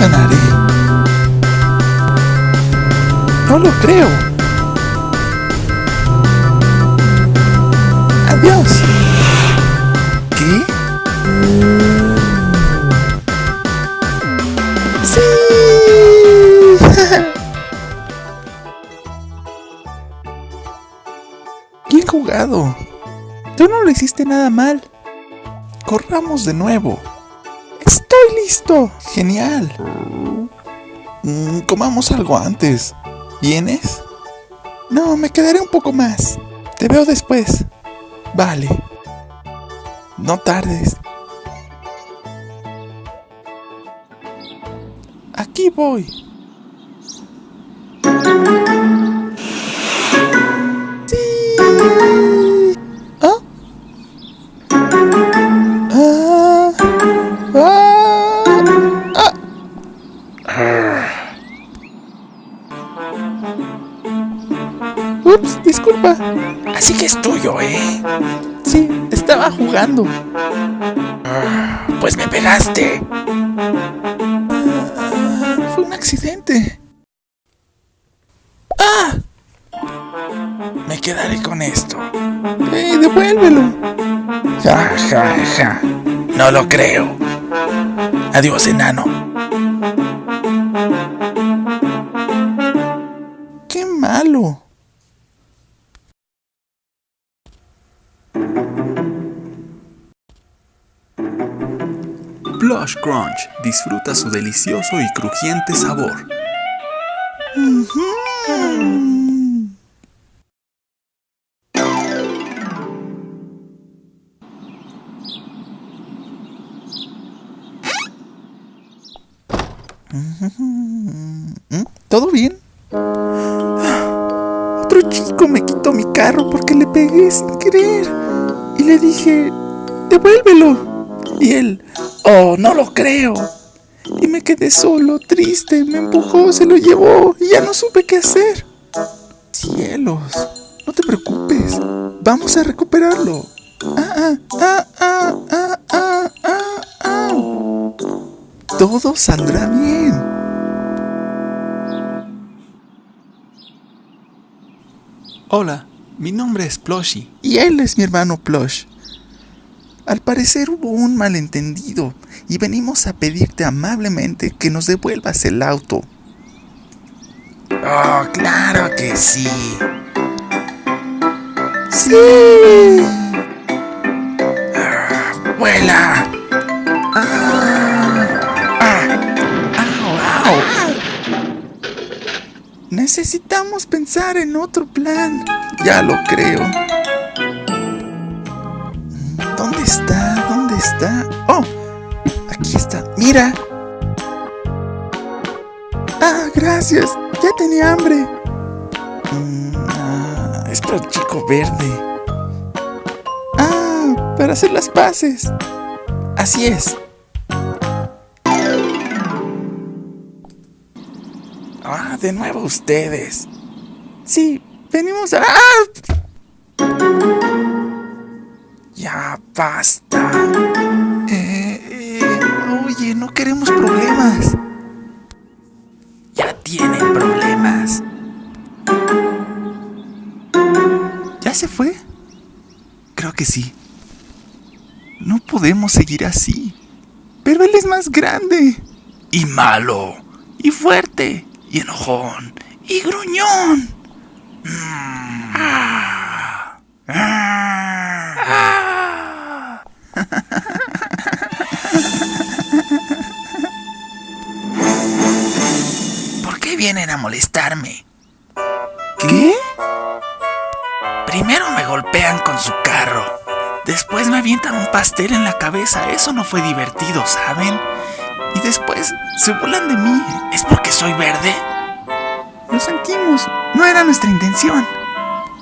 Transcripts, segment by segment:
Ganaré. No lo creo. Adiós. ¿Qué? ¡Sí! Bien jugado. Tú no lo hiciste nada mal. Corramos de nuevo. Estoy listo. Genial. Mm, comamos algo antes. ¿Vienes? No, me quedaré un poco más. Te veo después. Vale. No tardes. Aquí voy. Ups, disculpa. Así que es tuyo, ¿eh? Sí, estaba jugando. Pues me pegaste. Fue un accidente. ¡Ah! Me quedaré con esto. ¡Eh, devuélvelo! Ja, ja, ja. No lo creo. Adiós, enano. Plush Crunch disfruta su delicioso y crujiente sabor. ¿Todo bien? Otro chico me quitó mi carro porque le pegué sin querer. Y le dije, devuélvelo. Y él, oh, no lo creo. Y me quedé solo, triste. Me empujó, se lo llevó y ya no supe qué hacer. Cielos, no te preocupes. Vamos a recuperarlo. Ah, ah, ah, ah, ah, ah, ah. Todo saldrá bien. Hola, mi nombre es Plushy. Y él es mi hermano Plush. Al parecer hubo un malentendido y venimos a pedirte amablemente que nos devuelvas el auto. Oh, claro que sí. ¡Sí! ¡Vuela! ¡Au! Necesitamos pensar en otro plan. Ya lo creo. ¿Dónde está? ¿Dónde está? ¡Oh! Aquí está. ¡Mira! ¡Ah, gracias! Ya tenía hambre. Mm, ah, es para el chico verde. Ah, para hacer las paces. Así es. Ah, de nuevo ustedes. Sí, venimos a... ¡Ah! Ya basta. Eh, eh, oye, no queremos problemas. Ya tienen problemas. ¿Ya se fue? Creo que sí. No podemos seguir así. Pero él es más grande. Y malo. Y fuerte. Y enojón. Y gruñón. Ah. Ah. ¿Por qué vienen a molestarme? ¿Qué? Primero me golpean con su carro. Después me avientan un pastel en la cabeza. Eso no fue divertido, ¿saben? Y después se burlan de mí. ¿Es porque soy verde? Lo sentimos. No era nuestra intención.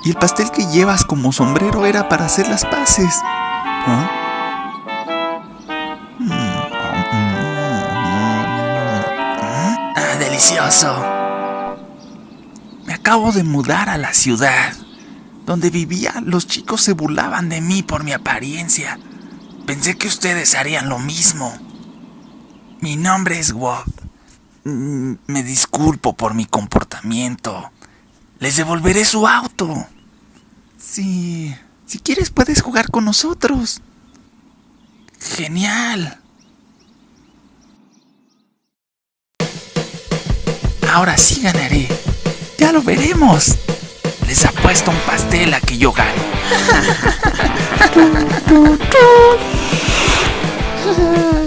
Y el pastel que llevas como sombrero era para hacer las paces. ¿Ah? Delicioso. Me acabo de mudar a la ciudad. Donde vivía, los chicos se burlaban de mí por mi apariencia. Pensé que ustedes harían lo mismo. Mi nombre es Wob Mm, Me disculpo por mi comportamiento. Les devolveré su auto. Sí. Si quieres puedes jugar con nosotros. Genial. Ahora sí ganaré. Ya lo veremos. Les apuesto un pastel a que yo gane. Tu, tu.